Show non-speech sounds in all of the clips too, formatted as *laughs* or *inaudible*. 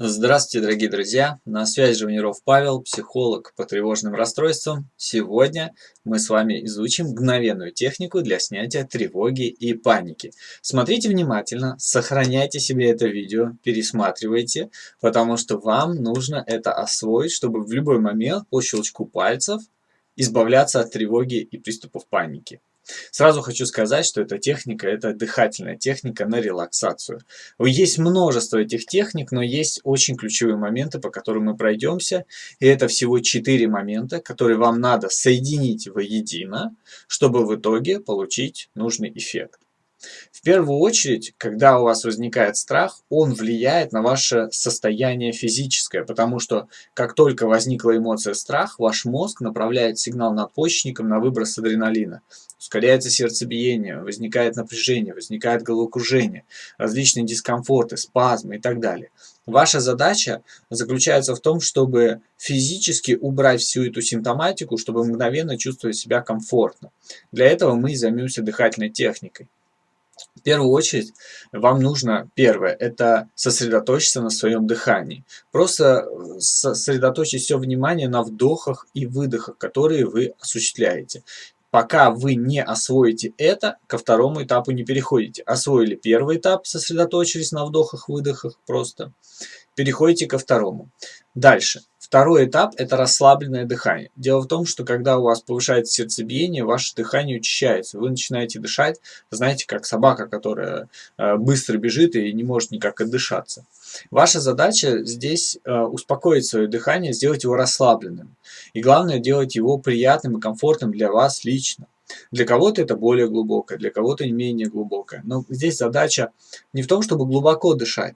Здравствуйте, дорогие друзья! На связи Живниров Павел, психолог по тревожным расстройствам. Сегодня мы с вами изучим мгновенную технику для снятия тревоги и паники. Смотрите внимательно, сохраняйте себе это видео, пересматривайте, потому что вам нужно это освоить, чтобы в любой момент по щелчку пальцев избавляться от тревоги и приступов паники. Сразу хочу сказать, что эта техника – это дыхательная техника на релаксацию. Есть множество этих техник, но есть очень ключевые моменты, по которым мы пройдемся. И это всего 4 момента, которые вам надо соединить воедино, чтобы в итоге получить нужный эффект. В первую очередь, когда у вас возникает страх, он влияет на ваше состояние физическое, потому что как только возникла эмоция страх, ваш мозг направляет сигнал надпочечникам на выброс адреналина. Ускоряется сердцебиение, возникает напряжение, возникает головокружение, различные дискомфорты, спазмы и так далее. Ваша задача заключается в том, чтобы физически убрать всю эту симптоматику, чтобы мгновенно чувствовать себя комфортно. Для этого мы займемся дыхательной техникой. В первую очередь вам нужно, первое, это сосредоточиться на своем дыхании. Просто э, сосредоточить все внимание на вдохах и выдохах, которые вы осуществляете. Пока вы не освоите это, ко второму этапу не переходите. Освоили первый этап, сосредоточились на вдохах-выдохах просто. Переходите ко второму. Дальше. Второй этап – это расслабленное дыхание. Дело в том, что когда у вас повышается сердцебиение, ваше дыхание учащается. Вы начинаете дышать, знаете, как собака, которая э, быстро бежит и не может никак отдышаться. Ваша задача здесь э, успокоить свое дыхание, сделать его расслабленным. И главное, делать его приятным и комфортным для вас лично. Для кого-то это более глубокое, для кого-то менее глубокое. Но здесь задача не в том, чтобы глубоко дышать,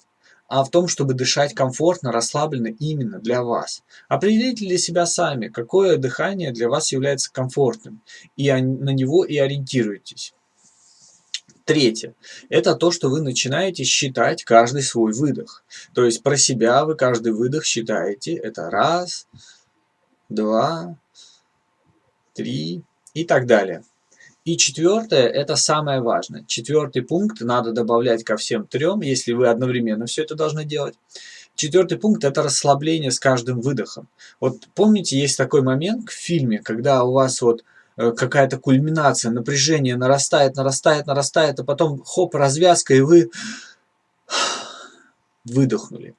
а в том, чтобы дышать комфортно, расслабленно именно для вас. Определите для себя сами, какое дыхание для вас является комфортным, и на него и ориентируйтесь. Третье. Это то, что вы начинаете считать каждый свой выдох. То есть про себя вы каждый выдох считаете. Это раз, два, три и так далее. И четвертое, это самое важное. Четвертый пункт надо добавлять ко всем трем, если вы одновременно все это должны делать. Четвертый пункт – это расслабление с каждым выдохом. Вот помните, есть такой момент в фильме, когда у вас вот э, какая-то кульминация, напряжение нарастает, нарастает, нарастает, а потом хоп, развязка, и вы выдохнули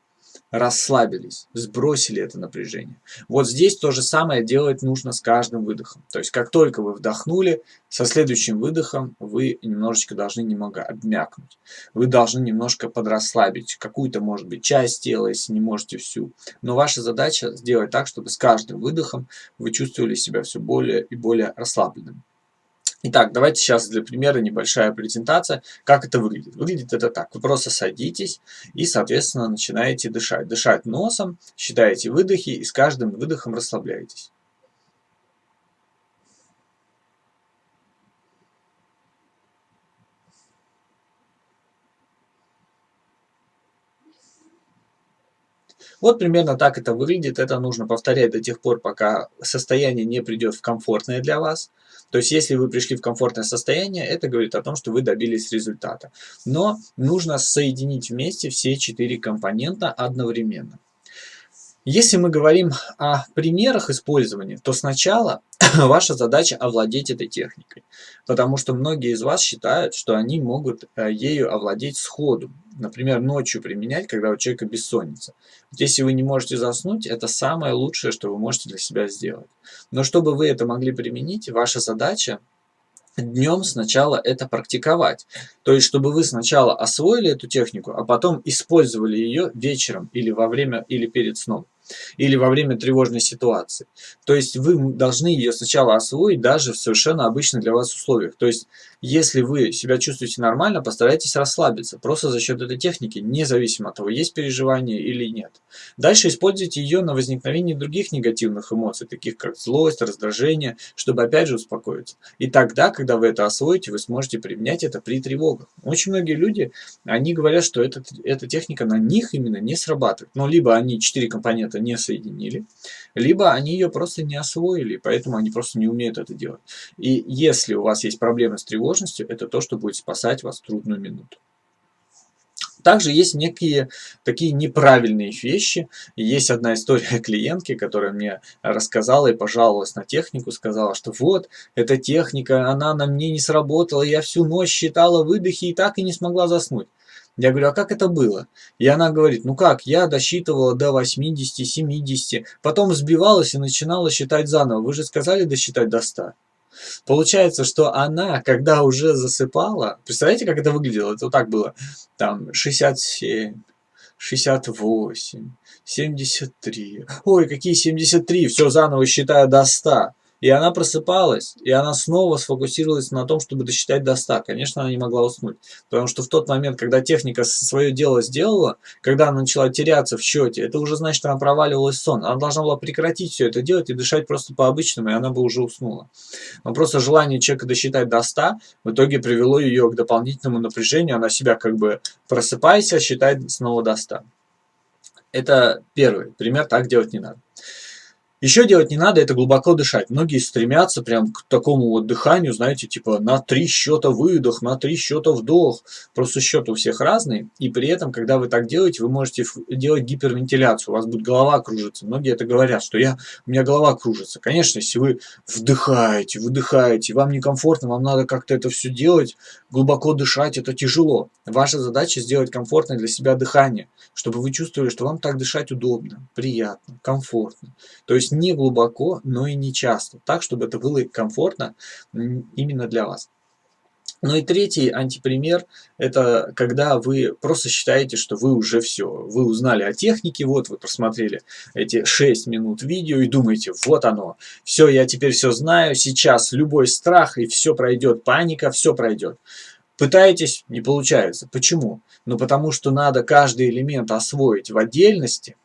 расслабились, сбросили это напряжение. Вот здесь то же самое делать нужно с каждым выдохом. То есть как только вы вдохнули, со следующим выдохом вы немножечко должны немного обмякнуть. Вы должны немножко подрасслабить какую-то, может быть, часть тела, если не можете всю. Но ваша задача сделать так, чтобы с каждым выдохом вы чувствовали себя все более и более расслабленным. Итак, давайте сейчас для примера небольшая презентация, как это выглядит. Выглядит это так. Вы просто садитесь и, соответственно, начинаете дышать. Дышать носом, считаете выдохи и с каждым выдохом расслабляетесь. Вот примерно так это выглядит. Это нужно повторять до тех пор, пока состояние не придет в комфортное для вас. То есть, если вы пришли в комфортное состояние, это говорит о том, что вы добились результата. Но нужно соединить вместе все четыре компонента одновременно. Если мы говорим о примерах использования, то сначала *coughs* ваша задача овладеть этой техникой. Потому что многие из вас считают, что они могут э, ею овладеть сходу. Например, ночью применять, когда у человека бессонница. Если вы не можете заснуть, это самое лучшее, что вы можете для себя сделать. Но чтобы вы это могли применить, ваша задача днем сначала это практиковать. То есть, чтобы вы сначала освоили эту технику, а потом использовали ее вечером или во время, или перед сном или во время тревожной ситуации. То есть вы должны ее сначала освоить даже в совершенно обычных для вас условиях. То есть если вы себя чувствуете нормально, постарайтесь расслабиться. Просто за счет этой техники, независимо от того, есть переживание или нет. Дальше используйте ее на возникновение других негативных эмоций, таких как злость, раздражение, чтобы опять же успокоиться. И тогда, когда вы это освоите, вы сможете применять это при тревогах. Очень многие люди, они говорят, что этот, эта техника на них именно не срабатывает. Но либо они четыре компонента не соединили, либо они ее просто не освоили, поэтому они просто не умеют это делать. И если у вас есть проблемы с тревожностью – это то, что будет спасать вас в трудную минуту. Также есть некие такие неправильные вещи. Есть одна история *laughs* клиентки, которая мне рассказала и пожаловалась на технику, сказала, что вот, эта техника, она на мне не сработала, я всю ночь считала выдохи и так и не смогла заснуть. Я говорю, а как это было? И она говорит, ну как, я досчитывала до 80-70, потом сбивалась и начинала считать заново. Вы же сказали досчитать до 100. Получается, что она, когда уже засыпала, представляете, как это выглядело? Это вот так было, там 67, 68, 73. Ой, какие 73, все заново считаю до 100. И она просыпалась, и она снова сфокусировалась на том, чтобы досчитать до 100. Конечно, она не могла уснуть, потому что в тот момент, когда техника свое дело сделала, когда она начала теряться в счете, это уже значит, что она проваливалась в сон. Она должна была прекратить все это делать и дышать просто по-обычному, и она бы уже уснула. Но просто желание человека досчитать до 100 в итоге привело ее к дополнительному напряжению. Она себя как бы просыпайся, считает снова до 100. Это первый пример, так делать не надо. Еще делать не надо, это глубоко дышать. Многие стремятся прям к такому вот дыханию, знаете, типа на три счета выдох, на три счета вдох. Просто счет у всех разный. И при этом, когда вы так делаете, вы можете делать гипервентиляцию. У вас будет голова кружиться. Многие это говорят, что я, у меня голова кружится. Конечно, если вы вдыхаете, выдыхаете, вам некомфортно, вам надо как-то это все делать, глубоко дышать, это тяжело. Ваша задача сделать комфортное для себя дыхание, чтобы вы чувствовали, что вам так дышать удобно, приятно, комфортно. То есть не глубоко, но и не часто, так, чтобы это было комфортно именно для вас. Ну и третий антипример, это когда вы просто считаете, что вы уже все, вы узнали о технике, вот вы просмотрели эти 6 минут видео и думаете, вот оно, все, я теперь все знаю, сейчас любой страх и все пройдет, паника, все пройдет. Пытаетесь, не получается. Почему? Ну потому что надо каждый элемент освоить в отдельности,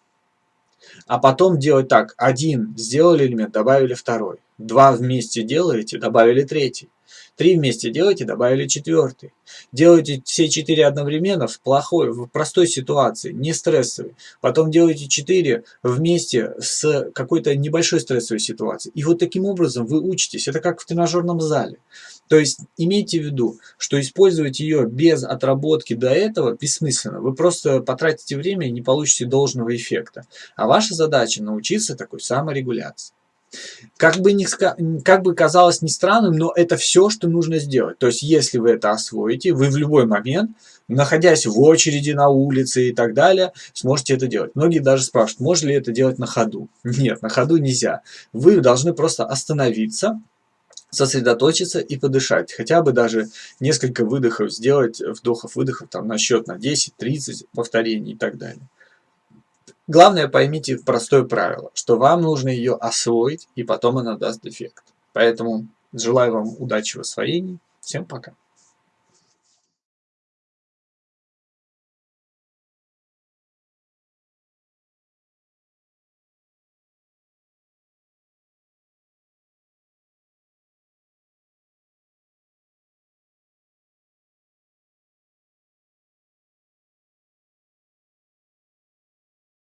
а потом делать так. Один сделали элемент, добавили второй. Два вместе делаете, добавили третий. Три вместе делаете, добавили четвертый. Делаете все четыре одновременно в плохой, в простой ситуации, не стрессовой. Потом делаете четыре вместе с какой-то небольшой стрессовой ситуацией. И вот таким образом вы учитесь. Это как в тренажерном зале. То есть имейте в виду, что использовать ее без отработки до этого бессмысленно. Вы просто потратите время и не получите должного эффекта. А ваша задача научиться такой саморегуляции. Как бы, не, как бы казалось не странным, но это все, что нужно сделать. То есть, если вы это освоите, вы в любой момент, находясь в очереди на улице и так далее, сможете это делать. Многие даже спрашивают, можно ли это делать на ходу. Нет, на ходу нельзя. Вы должны просто остановиться, сосредоточиться и подышать. Хотя бы даже несколько выдохов сделать, вдохов-выдохов там на счет на 10-30 повторений и так далее. Главное поймите простое правило, что вам нужно ее освоить и потом она даст эффект. Поэтому желаю вам удачи в освоении. Всем пока.